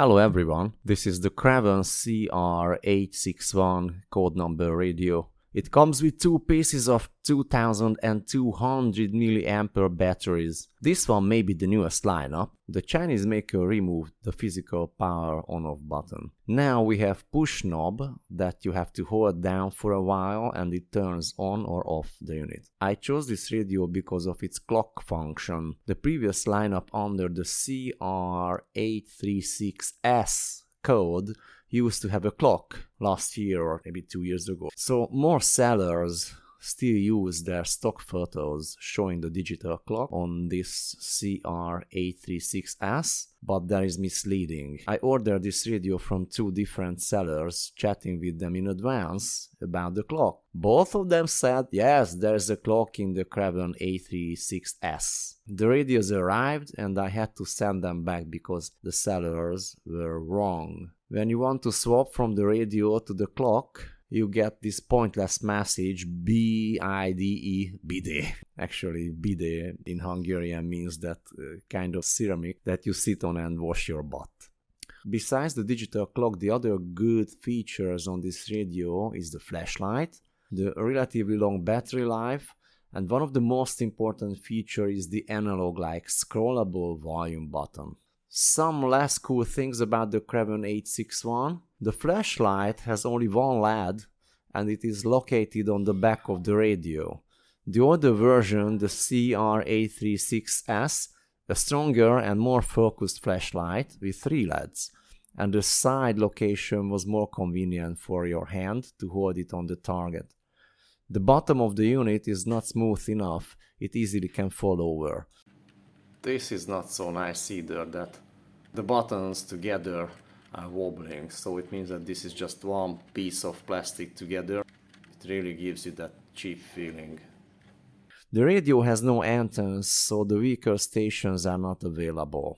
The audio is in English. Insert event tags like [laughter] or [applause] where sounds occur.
Hello everyone, this is the Craven CR861 code number radio. It comes with two pieces of 2200 mAh batteries. This one may be the newest lineup. The Chinese maker removed the physical power on off button. Now we have push knob that you have to hold down for a while and it turns on or off the unit. I chose this radio because of its clock function. The previous lineup under the CR836S code used to have a clock last year or maybe two years ago. So more sellers still use their stock photos showing the digital clock on this CR836S, but that is misleading. I ordered this radio from two different sellers, chatting with them in advance about the clock. Both of them said, yes, there's a clock in the Craven 836S. The radios arrived and I had to send them back because the sellers were wrong. When you want to swap from the radio to the clock, you get this pointless message B-I-D-E, bide. [laughs] Actually, bide in Hungarian means that uh, kind of ceramic that you sit on and wash your butt. Besides the digital clock, the other good features on this radio is the flashlight, the relatively long battery life, and one of the most important features is the analog-like scrollable volume button. Some less cool things about the Craven 861. The flashlight has only one LED and it is located on the back of the radio. The older version, the CR836S, a stronger and more focused flashlight with three LEDs, and the side location was more convenient for your hand to hold it on the target. The bottom of the unit is not smooth enough, it easily can fall over. This is not so nice either that the buttons together are wobbling so it means that this is just one piece of plastic together. It really gives you that cheap feeling. The radio has no antennas so the weaker stations are not available.